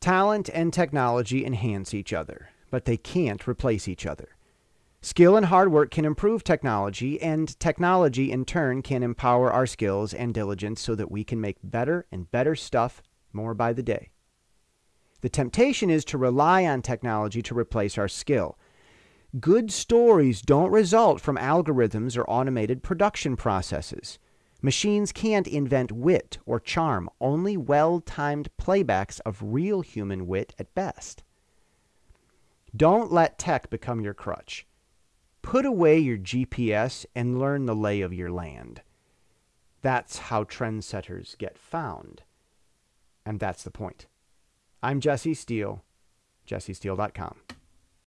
Talent and technology enhance each other, but they can't replace each other. Skill and hard work can improve technology, and technology in turn can empower our skills and diligence so that we can make better and better stuff more by the day. The temptation is to rely on technology to replace our skill. Good stories don't result from algorithms or automated production processes. Machines can't invent wit or charm, only well timed playbacks of real human wit at best. Don't let tech become your crutch. Put away your GPS and learn the lay of your land. That's how trendsetters get found. And that's the point. I'm Jesse Steele, jessesteele.com.